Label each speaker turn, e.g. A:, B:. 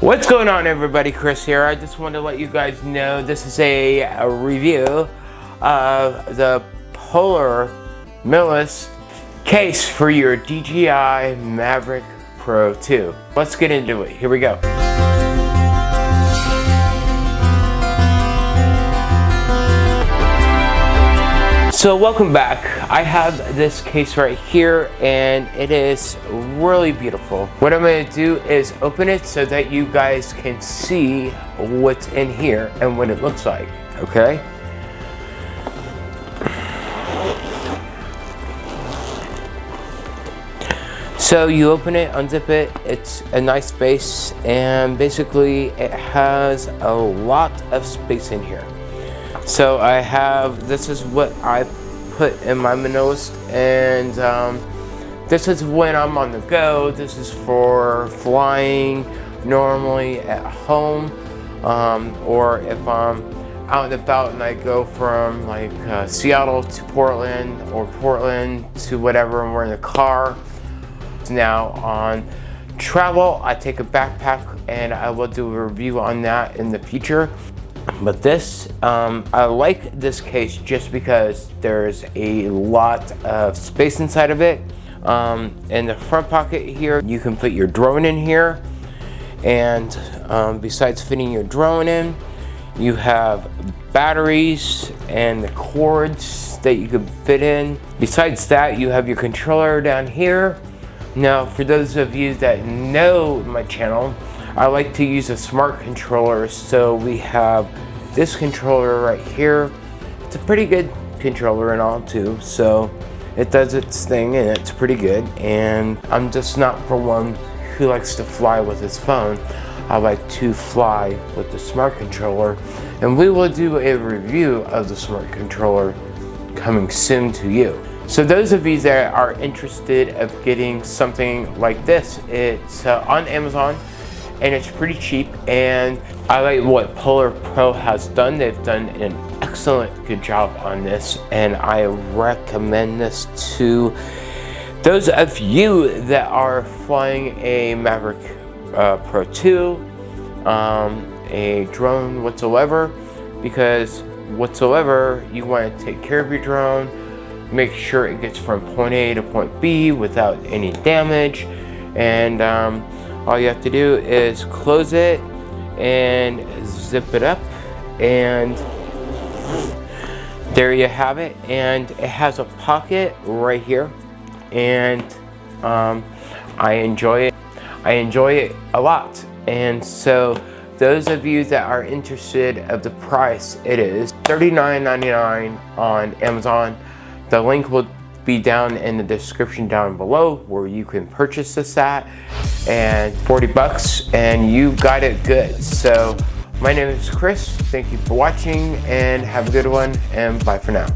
A: What's going on everybody, Chris here. I just wanted to let you guys know this is a, a review of the Polar Millis case for your DJI Mavic Pro 2. Let's get into it. Here we go. So welcome back. I have this case right here and it is really beautiful. What I'm going to do is open it so that you guys can see what's in here and what it looks like, okay? So you open it, unzip it, it's a nice space and basically it has a lot of space in here. So I have, this is what I put in my Manoist and um, this is when I'm on the go. This is for flying normally at home um, or if I'm out and about and I go from like uh, Seattle to Portland or Portland to whatever and we're in the car. Now on travel, I take a backpack and I will do a review on that in the future. But this, um, I like this case just because there's a lot of space inside of it. Um, in the front pocket here, you can put your drone in here. And um, besides fitting your drone in, you have batteries and the cords that you can fit in. Besides that, you have your controller down here. Now, for those of you that know my channel, I like to use a smart controller. So we have this controller right here. It's a pretty good controller and all too. So it does its thing and it's pretty good. And I'm just not for one who likes to fly with his phone. I like to fly with the smart controller. And we will do a review of the smart controller coming soon to you. So those of you that are interested of getting something like this, it's uh, on Amazon and it's pretty cheap and I like what Polar Pro has done. They've done an excellent good job on this and I recommend this to those of you that are flying a Mavic uh, Pro 2, um, a drone whatsoever, because whatsoever you want to take care of your drone, make sure it gets from point A to point B without any damage and um, all you have to do is close it and zip it up and there you have it. And it has a pocket right here. And um, I enjoy it. I enjoy it a lot. And so those of you that are interested of the price it is $39.99 on Amazon. The link will be down in the description down below where you can purchase this at and 40 bucks and you got it good. So my name is Chris. Thank you for watching and have a good one and bye for now.